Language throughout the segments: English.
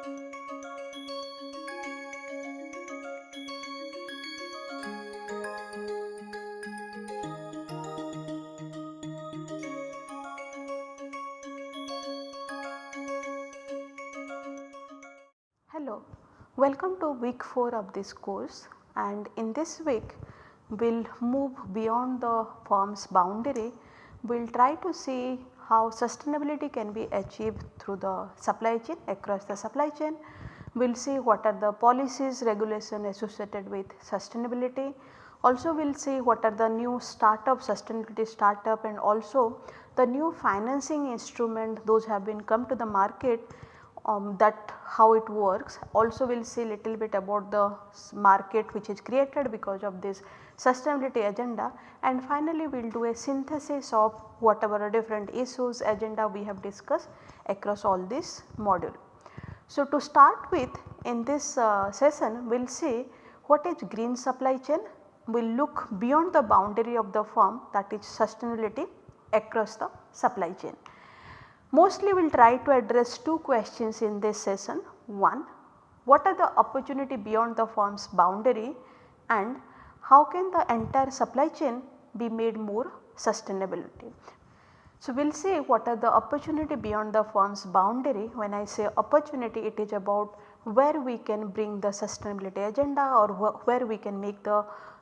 Hello, welcome to week 4 of this course and in this week we will move beyond the firm's boundary. We will try to see how sustainability can be achieved the supply chain across the supply chain. We will see what are the policies regulation associated with sustainability. Also we will see what are the new startup sustainability startup and also the new financing instrument those have been come to the market um, that how it works. Also we will see little bit about the market which is created because of this sustainability agenda and finally we will do a synthesis of whatever different issues agenda we have discussed across all this module. So to start with in this uh, session we will see what is green supply chain, we will look beyond the boundary of the firm that is sustainability across the supply chain. Mostly we will try to address two questions in this session. One, what are the opportunity beyond the firm's boundary and how can the entire supply chain be made more sustainability. So, we will see what are the opportunity beyond the firm's boundary. When I say opportunity it is about where we can bring the sustainability agenda or wh where we can make the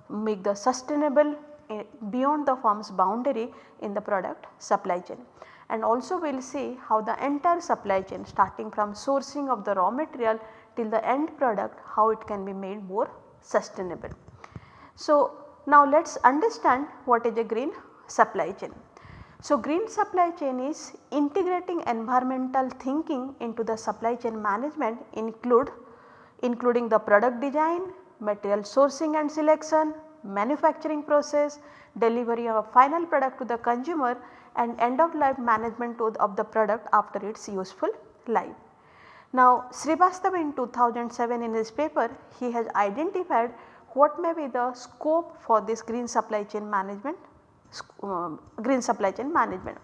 make the sustainable eh, beyond the firm's boundary in the product supply chain and also we will see how the entire supply chain starting from sourcing of the raw material till the end product how it can be made more sustainable. So, now let us understand what is a green supply chain. So, green supply chain is integrating environmental thinking into the supply chain management include including the product design, material sourcing and selection, manufacturing process, delivery of a final product to the consumer and end of life management of the product after its useful life. Now Srivastava in 2007 in his paper he has identified what may be the scope for this green supply chain management uh, green supply chain management.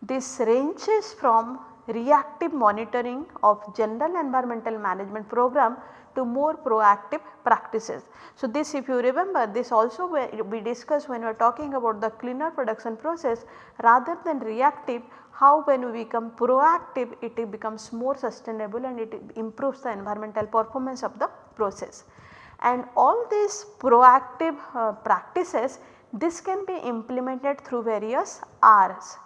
This ranges from reactive monitoring of general environmental management program to more proactive practices. So, this if you remember this also we discussed when we are talking about the cleaner production process rather than reactive how when we become proactive it becomes more sustainable and it improves the environmental performance of the process. And all these proactive uh, practices this can be implemented through various R's.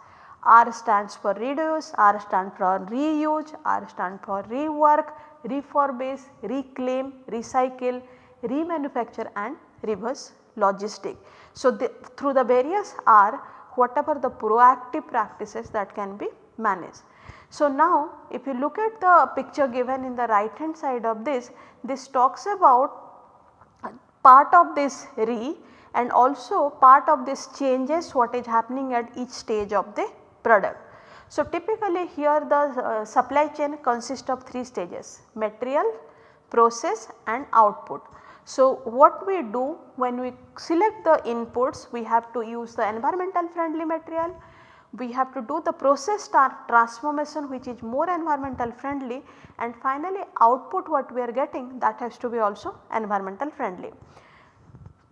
R stands for reduce, R stands for reuse, R stands for rework, refurbish, reclaim, recycle, remanufacture and reverse logistic. So, the, through the various R whatever the proactive practices that can be managed. So, now if you look at the picture given in the right hand side of this, this talks about part of this re and also part of this changes what is happening at each stage of the product. So, typically here the uh, supply chain consists of 3 stages material, process and output. So, what we do when we select the inputs we have to use the environmental friendly material, we have to do the process transformation which is more environmental friendly and finally output what we are getting that has to be also environmental friendly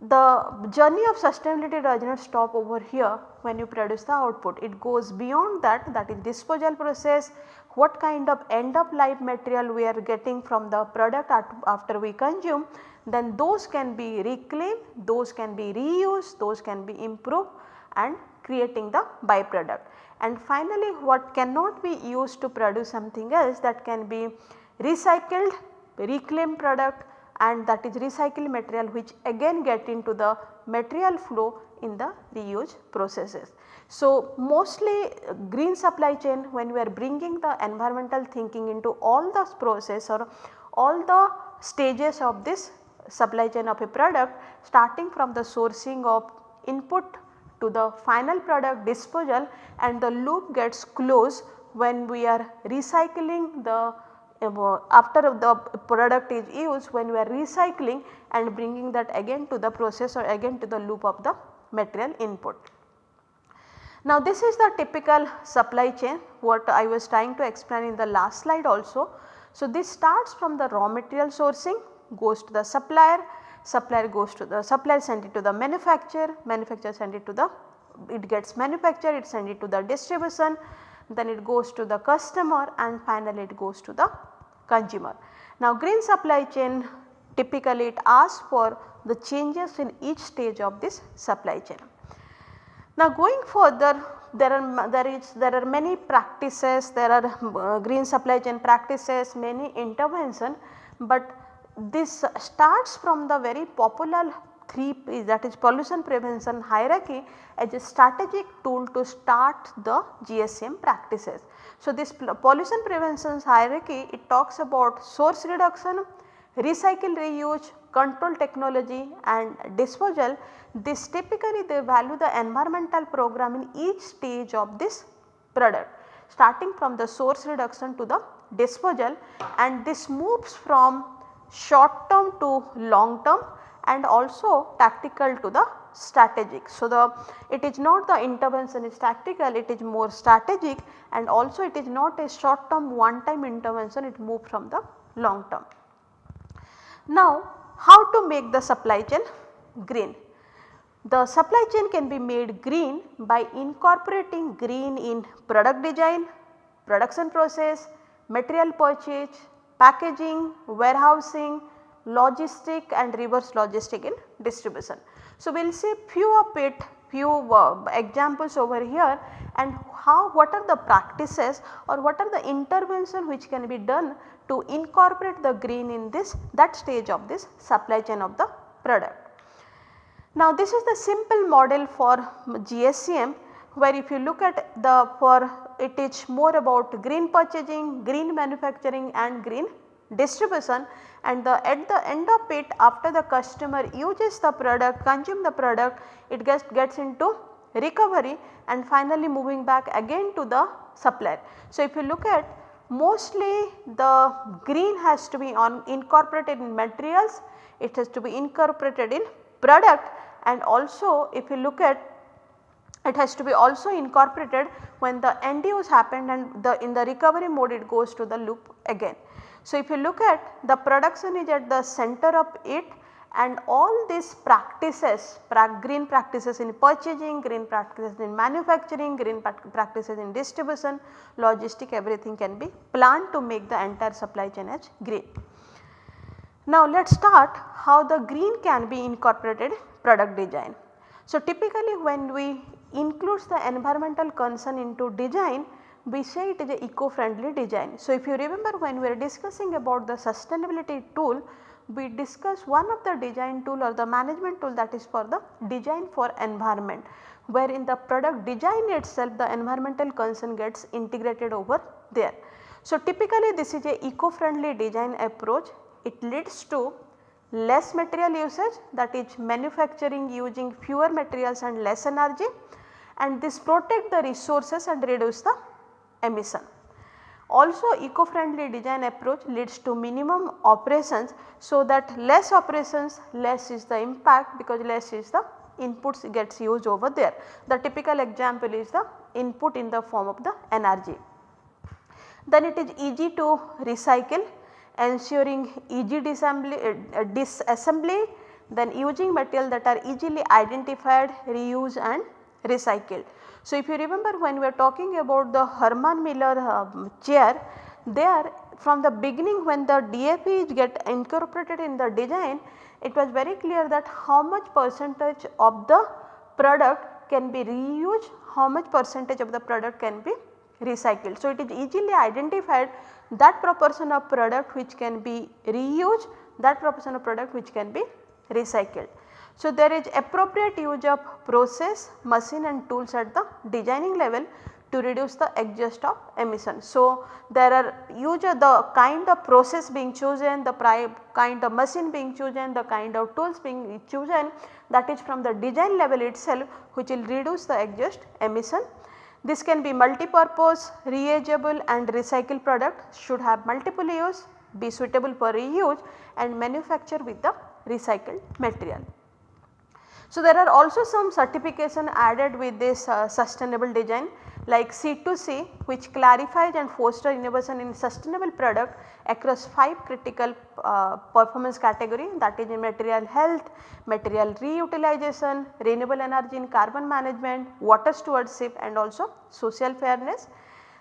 the journey of sustainability does not stop over here when you produce the output. It goes beyond that that is disposal process, what kind of end of life material we are getting from the product after we consume then those can be reclaimed, those can be reused, those can be improved and creating the byproduct. And finally what cannot be used to produce something else that can be recycled, reclaimed product and that is recycled material which again get into the material flow in the reuse processes. So, mostly green supply chain when we are bringing the environmental thinking into all the process or all the stages of this supply chain of a product starting from the sourcing of input to the final product disposal and the loop gets closed when we are recycling the after the product is used when we are recycling and bringing that again to the process or again to the loop of the material input. Now this is the typical supply chain what I was trying to explain in the last slide also. So, this starts from the raw material sourcing goes to the supplier, supplier goes to the supplier send it to the manufacturer, manufacturer send it to the it gets manufactured it send it to the distribution then it goes to the customer and finally it goes to the consumer. Now green supply chain typically it asks for the changes in each stage of this supply chain. Now going further there are there is there are many practices there are uh, green supply chain practices many intervention but this starts from the very popular 3 that is pollution prevention hierarchy as a strategic tool to start the GSM practices. So, this pollution prevention hierarchy it talks about source reduction, recycle reuse, control technology and disposal. This typically they value the environmental program in each stage of this product starting from the source reduction to the disposal and this moves from short term to long term and also tactical to the strategic. So, the it is not the intervention is tactical it is more strategic and also it is not a short term one time intervention it moves from the long term. Now how to make the supply chain green? The supply chain can be made green by incorporating green in product design, production process, material purchase, packaging, warehousing, logistic and reverse logistic in distribution. So, we will see few of it few uh, examples over here and how what are the practices or what are the intervention which can be done to incorporate the green in this that stage of this supply chain of the product. Now this is the simple model for GSCM where if you look at the for it is more about green purchasing, green manufacturing and green distribution and the at the end of it after the customer uses the product consume the product it gets, gets into recovery and finally moving back again to the supplier. So, if you look at mostly the green has to be on incorporated in materials, it has to be incorporated in product and also if you look at it has to be also incorporated when the end use happened and the in the recovery mode it goes to the loop again. So, if you look at the production is at the center of it and all these practices green practices in purchasing, green practices in manufacturing, green practices in distribution, logistic everything can be planned to make the entire supply chain as green. Now let us start how the green can be incorporated product design. So typically when we includes the environmental concern into design we say it is a eco-friendly design. So, if you remember when we are discussing about the sustainability tool, we discuss one of the design tool or the management tool that is for the design for environment where in the product design itself the environmental concern gets integrated over there. So, typically this is a eco-friendly design approach it leads to less material usage that is manufacturing using fewer materials and less energy and this protect the resources and reduce the emission. Also eco-friendly design approach leads to minimum operations so that less operations less is the impact because less is the inputs gets used over there. The typical example is the input in the form of the energy. Then it is easy to recycle ensuring easy disassembly, uh, disassembly then using material that are easily identified, reused and recycled. So, if you remember when we are talking about the Herman Miller uh, chair, there from the beginning when the DFE get incorporated in the design, it was very clear that how much percentage of the product can be reused, how much percentage of the product can be recycled. So, it is easily identified that proportion of product which can be reused, that proportion of product which can be recycled. So, there is appropriate use of process, machine and tools at the designing level to reduce the exhaust of emission. So, there are use of the kind of process being chosen, the kind of machine being chosen, the kind of tools being chosen that is from the design level itself which will reduce the exhaust emission. This can be multi-purpose, reusable and recycled product should have multiple use, be suitable for reuse and manufacture with the recycled material. So, there are also some certification added with this uh, sustainable design like C2C which clarifies and foster innovation in sustainable product across 5 critical uh, performance category that is in material health, material reutilization, renewable energy in carbon management, water stewardship and also social fairness.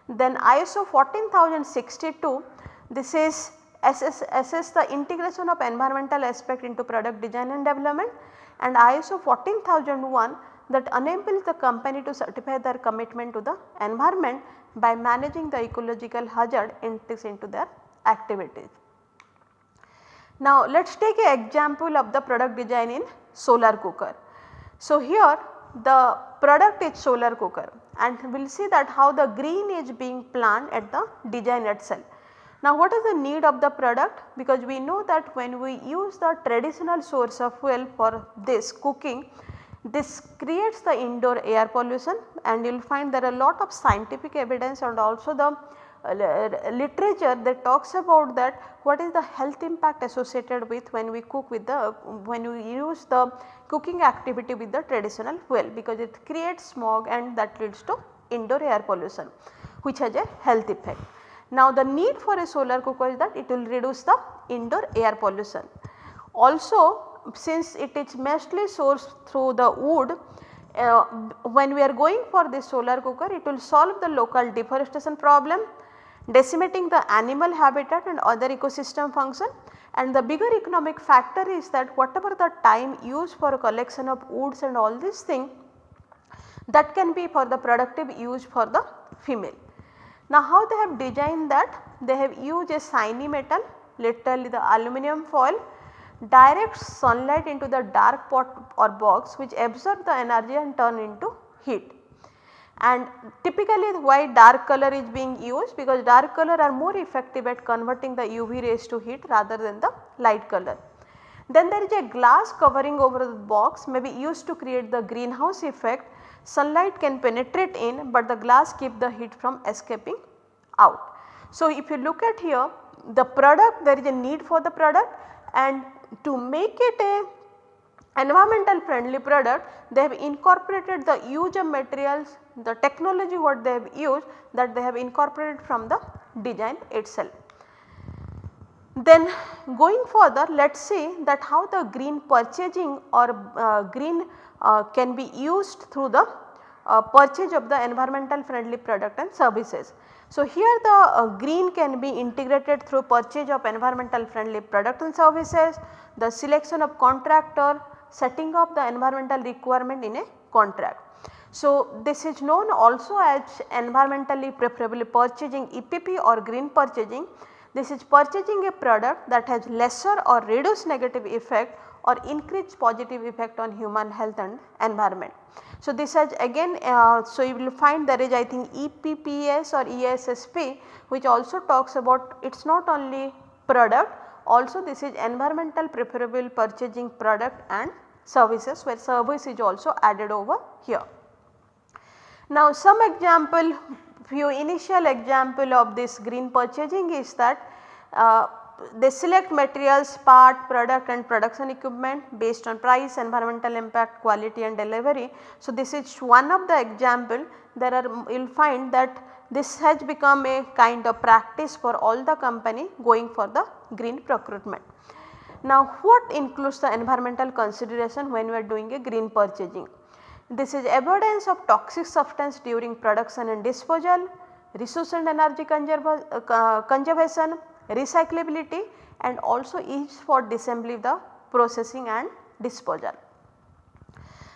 Then ISO 14062 this is assess, assess the integration of environmental aspect into product design and development and ISO 14001 that enables the company to certify their commitment to the environment by managing the ecological hazard into their activities. Now let us take an example of the product design in solar cooker. So here the product is solar cooker and we will see that how the green is being planned at the design itself. Now what is the need of the product? Because we know that when we use the traditional source of fuel for this cooking, this creates the indoor air pollution and you will find there are a lot of scientific evidence and also the uh, literature that talks about that what is the health impact associated with when we cook with the when we use the cooking activity with the traditional fuel because it creates smog and that leads to indoor air pollution which has a health effect. Now the need for a solar cooker is that it will reduce the indoor air pollution. Also since it is mostly sourced through the wood uh, when we are going for this solar cooker it will solve the local deforestation problem, decimating the animal habitat and other ecosystem function and the bigger economic factor is that whatever the time used for collection of woods and all these things that can be for the productive use for the female. Now how they have designed that? They have used a shiny metal literally the aluminum foil direct sunlight into the dark pot or box which absorb the energy and turn into heat. And typically why dark color is being used because dark color are more effective at converting the UV rays to heat rather than the light color. Then there is a glass covering over the box may be used to create the greenhouse effect sunlight can penetrate in but the glass keep the heat from escaping out. So, if you look at here the product there is a need for the product and to make it a environmental friendly product they have incorporated the use of materials the technology what they have used that they have incorporated from the design itself. Then going further let us say that how the green purchasing or uh, green uh, can be used through the uh, purchase of the environmental friendly product and services. So, here the uh, green can be integrated through purchase of environmental friendly product and services, the selection of contractor, setting up the environmental requirement in a contract. So, this is known also as environmentally preferable purchasing EPP or green purchasing. This is purchasing a product that has lesser or reduced negative effect or increased positive effect on human health and environment. So, this has again uh, so you will find there is I think EPPS or ESSP which also talks about it is not only product also this is environmental preferable purchasing product and services where service is also added over here. Now some example few initial example of this green purchasing is that uh, they select materials, part, product and production equipment based on price, environmental impact, quality and delivery. So, this is one of the example there are you will find that this has become a kind of practice for all the company going for the green procurement. Now what includes the environmental consideration when we are doing a green purchasing? This is avoidance of toxic substance during production and disposal, resource and energy uh, conservation, recyclability and also ease for disassembly the processing and disposal.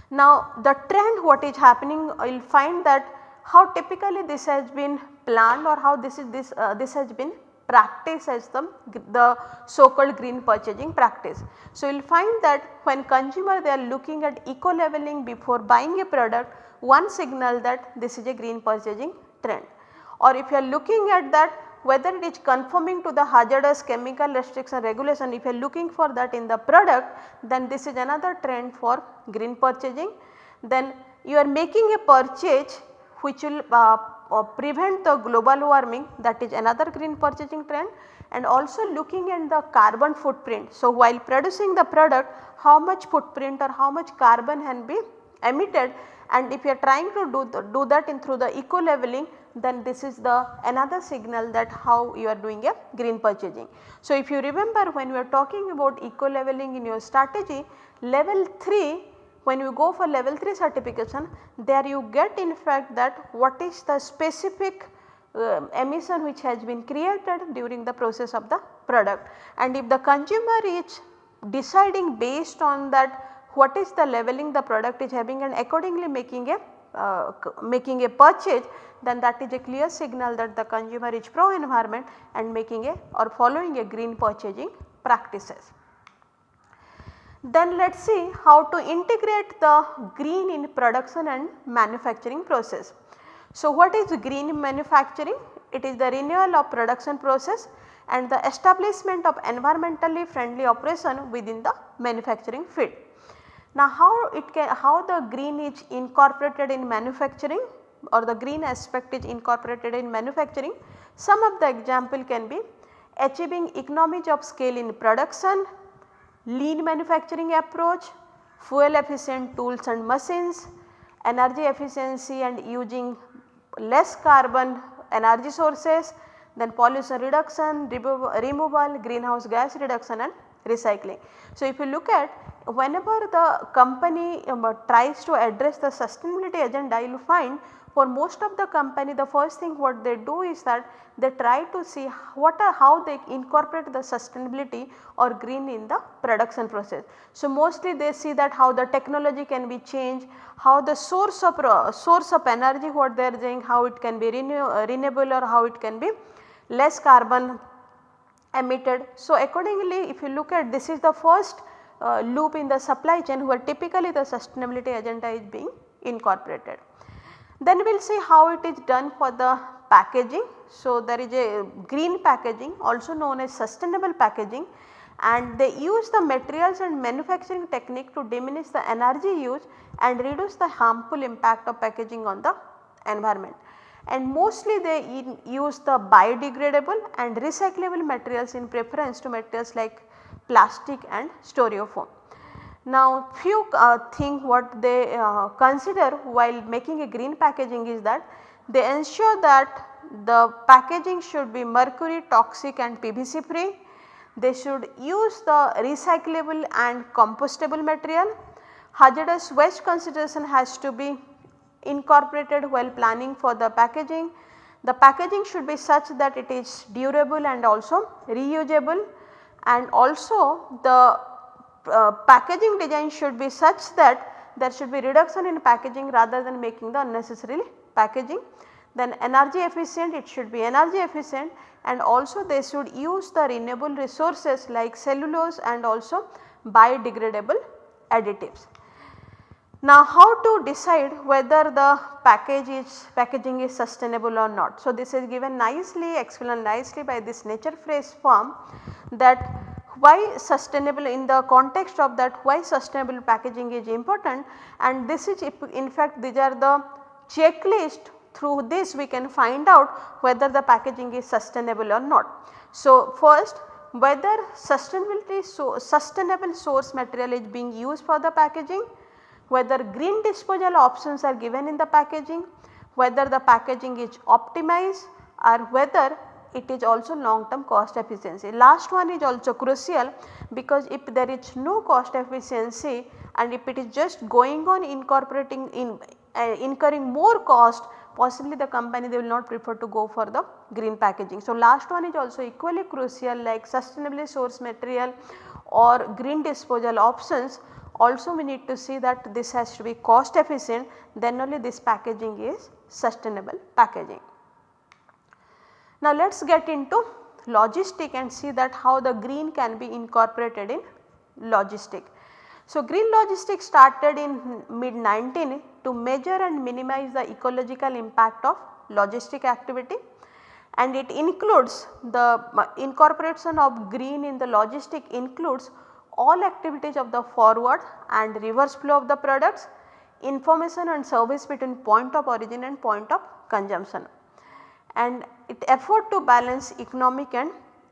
Now the trend what is happening you will find that how typically this has been planned or how this is this uh, this has been practiced as the, the so called green purchasing practice. So, you will find that when consumer they are looking at eco labeling before buying a product one signal that this is a green purchasing trend or if you are looking at that whether it is conforming to the hazardous chemical restriction regulation if you are looking for that in the product then this is another trend for green purchasing. Then you are making a purchase which will uh, uh, prevent the global warming that is another green purchasing trend and also looking at the carbon footprint. So, while producing the product how much footprint or how much carbon can be emitted and if you are trying to do, the, do that in through the eco labeling then this is the another signal that how you are doing a green purchasing. So, if you remember when we are talking about eco labeling in your strategy level 3 when you go for level 3 certification there you get in fact that what is the specific uh, emission which has been created during the process of the product and if the consumer is deciding based on that what is the leveling the product is having and accordingly making a uh, making a purchase then that is a clear signal that the consumer is pro environment and making a or following a green purchasing practices. Then let us see how to integrate the green in production and manufacturing process. So, what is green manufacturing? It is the renewal of production process and the establishment of environmentally friendly operation within the manufacturing field. Now how it can how the green is incorporated in manufacturing or the green aspect is incorporated in manufacturing. Some of the example can be achieving economies of scale in production, lean manufacturing approach, fuel efficient tools and machines, energy efficiency and using less carbon energy sources, then pollution reduction, removal, greenhouse gas reduction and recycling. So, if you look at whenever the company um, tries to address the sustainability agenda you will find for most of the company the first thing what they do is that they try to see what are how they incorporate the sustainability or green in the production process. So, mostly they see that how the technology can be changed, how the source of uh, source of energy what they are saying how it can be renew, uh, renewable or how it can be less carbon emitted. So, accordingly if you look at this is the first uh, loop in the supply chain where typically the sustainability agenda is being incorporated. Then we will see how it is done for the packaging. So, there is a green packaging also known as sustainable packaging and they use the materials and manufacturing technique to diminish the energy use and reduce the harmful impact of packaging on the environment. And mostly they use the biodegradable and recyclable materials in preference to materials like plastic and styrofoam. Now few uh, thing what they uh, consider while making a green packaging is that they ensure that the packaging should be mercury toxic and PVC free. They should use the recyclable and compostable material. Hazardous waste consideration has to be incorporated while planning for the packaging. The packaging should be such that it is durable and also reusable and also the uh, packaging design should be such that there should be reduction in packaging rather than making the unnecessary packaging. Then energy efficient it should be energy efficient and also they should use the renewable resources like cellulose and also biodegradable additives. Now how to decide whether the package is packaging is sustainable or not. So this is given nicely explained nicely by this nature phrase form that why sustainable in the context of that why sustainable packaging is important and this is in fact these are the checklist through this we can find out whether the packaging is sustainable or not. So, first whether sustainability so sustainable source material is being used for the packaging, whether green disposal options are given in the packaging, whether the packaging is optimized or whether it is also long term cost efficiency. Last one is also crucial because if there is no cost efficiency and if it is just going on incorporating in uh, incurring more cost possibly the company they will not prefer to go for the green packaging. So, last one is also equally crucial like sustainably sourced material or green disposal options also we need to see that this has to be cost efficient then only this packaging is sustainable packaging. Now let us get into logistic and see that how the green can be incorporated in logistic. So green logistics started in mid 19 to measure and minimize the ecological impact of logistic activity and it includes the incorporation of green in the logistic includes all activities of the forward and reverse flow of the products, information and service between point of origin and point of consumption and it effort to balance economic and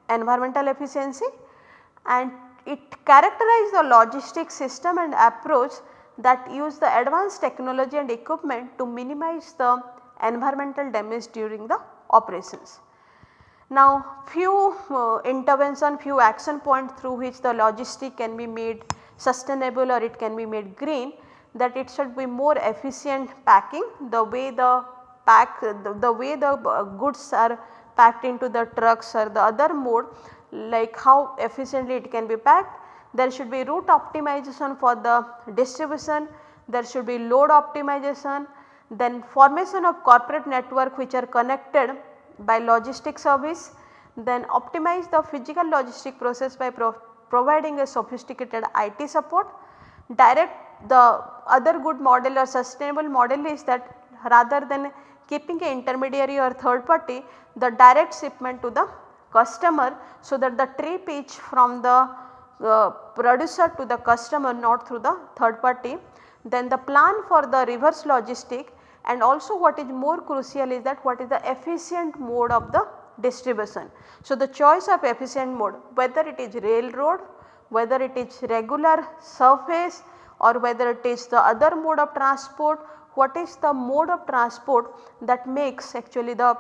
environmental efficiency and it characterize the logistic system and approach that use the advanced technology and equipment to minimize the environmental damage during the operations. Now few uh, intervention, few action point through which the logistic can be made sustainable or it can be made green that it should be more efficient packing. The way the pack the, the way the uh, goods are packed into the trucks or the other mode like how efficiently it can be packed. There should be route optimization for the distribution, there should be load optimization, then formation of corporate network which are connected by logistic service, then optimize the physical logistic process by pro providing a sophisticated IT support. Direct the other good model or sustainable model is that rather than keeping an intermediary or third party the direct shipment to the customer so that the trip is from the uh, producer to the customer not through the third party. Then the plan for the reverse logistic and also what is more crucial is that what is the efficient mode of the distribution. So, the choice of efficient mode whether it is railroad, whether it is regular surface or whether it is the other mode of transport, what is the mode of transport that makes actually the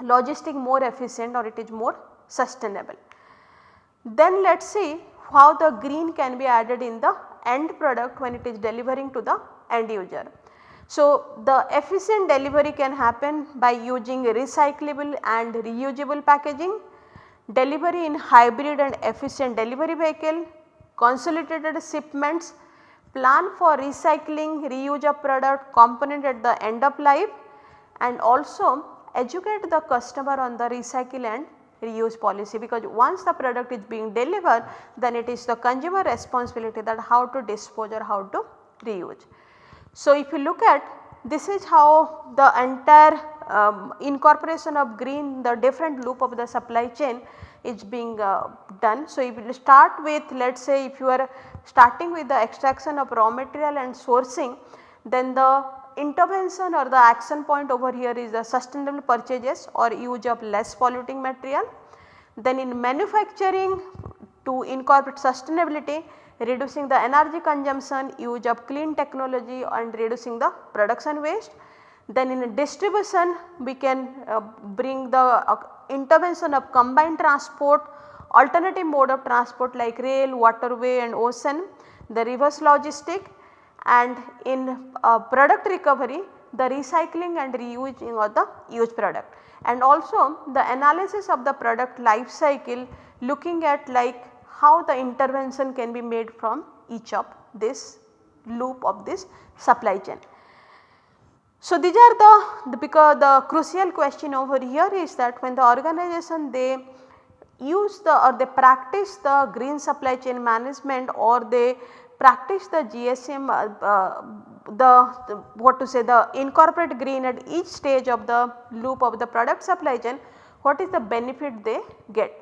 logistic more efficient or it is more sustainable. Then let us see how the green can be added in the end product when it is delivering to the end user. So, the efficient delivery can happen by using recyclable and reusable packaging, delivery in hybrid and efficient delivery vehicle, consolidated shipments, plan for recycling, reuse of product component at the end of life and also educate the customer on the recycle and reuse policy because once the product is being delivered then it is the consumer responsibility that how to dispose or how to reuse. So, if you look at this is how the entire um, incorporation of green the different loop of the supply chain is being uh, done. So, if you start with let us say if you are starting with the extraction of raw material and sourcing then the intervention or the action point over here is the sustainable purchases or use of less polluting material. Then in manufacturing to incorporate sustainability reducing the energy consumption, use of clean technology and reducing the production waste. Then in distribution we can uh, bring the uh, intervention of combined transport, alternative mode of transport like rail, waterway and ocean, the reverse logistic and in uh, product recovery the recycling and reusing of the used product and also the analysis of the product life cycle looking at like how the intervention can be made from each of this loop of this supply chain. So, these are the, the because the crucial question over here is that when the organization they use the or they practice the green supply chain management or they practice the GSM uh, uh, the, the, what to say the incorporate green at each stage of the loop of the product supply chain what is the benefit they get.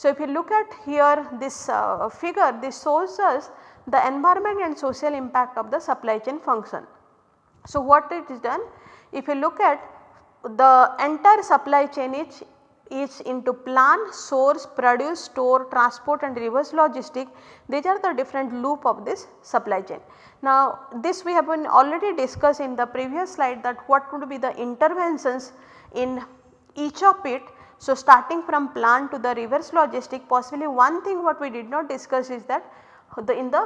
So, if you look at here this uh, figure this shows us the environment and social impact of the supply chain function. So, what it is done if you look at the entire supply chain is, is into plan, source, produce, store, transport and reverse logistic these are the different loop of this supply chain. Now this we have been already discussed in the previous slide that what would be the interventions in each of it so, starting from plant to the reverse logistic possibly one thing what we did not discuss is that the in the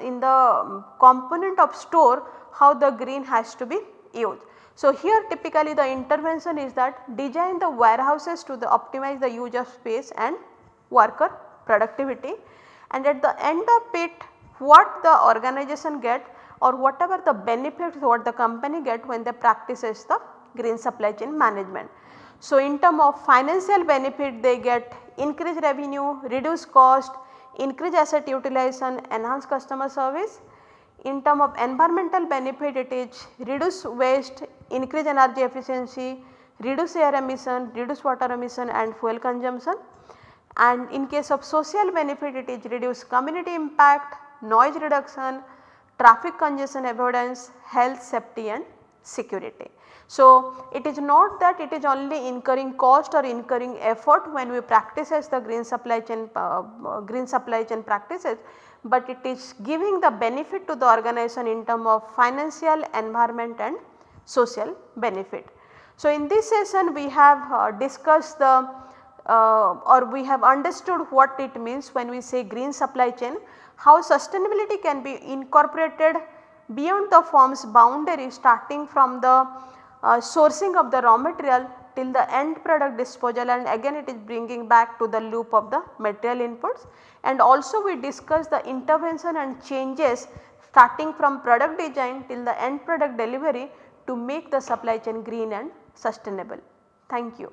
in the component of store how the green has to be used. So, here typically the intervention is that design the warehouses to the optimize the use of space and worker productivity and at the end of it what the organization get or whatever the benefits what the company get when they practices the green supply chain management. So, in term of financial benefit they get increased revenue, reduced cost, increased asset utilization, enhanced customer service. In term of environmental benefit it is reduce waste, increase energy efficiency, reduce air emission, reduce water emission and fuel consumption. And in case of social benefit it is reduce community impact, noise reduction, traffic congestion avoidance, health, safety and security. So, it is not that it is only incurring cost or incurring effort when we practice as the green supply chain uh, green supply chain practices, but it is giving the benefit to the organization in term of financial, environment and social benefit. So, in this session we have uh, discussed the uh, or we have understood what it means when we say green supply chain, how sustainability can be incorporated beyond the firm's boundary starting from the uh, Uh, sourcing of the raw material till the end product disposal and again it is bringing back to the loop of the material inputs and also we discuss the intervention and changes starting from product design till the end product delivery to make the supply chain green and sustainable. Thank you.